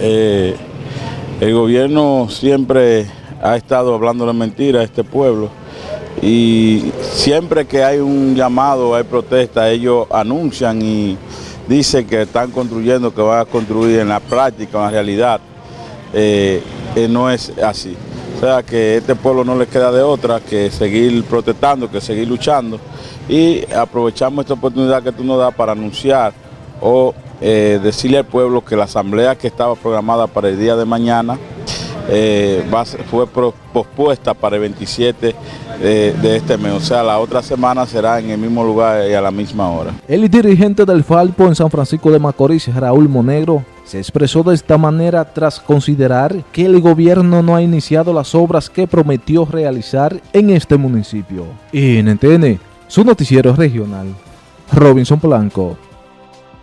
Eh, el gobierno siempre ha estado hablando de mentira a este pueblo y siempre que hay un llamado, hay protesta, ellos anuncian y dicen que están construyendo, que van a construir en la práctica, en la realidad, eh, eh, no es así. O sea que a este pueblo no le queda de otra que seguir protestando, que seguir luchando y aprovechamos esta oportunidad que tú nos das para anunciar o eh, decirle al pueblo que la asamblea que estaba programada para el día de mañana eh, fue pospuesta para el 27 de, de, este mes, o sea, la otra semana será en el mismo lugar y a la misma hora. El dirigente del Falpo en San Francisco de Macorís, Raúl Monegro, se expresó de esta manera tras considerar que el gobierno no ha iniciado las obras que prometió realizar en este municipio. NTN, su noticiero regional, Robinson Blanco.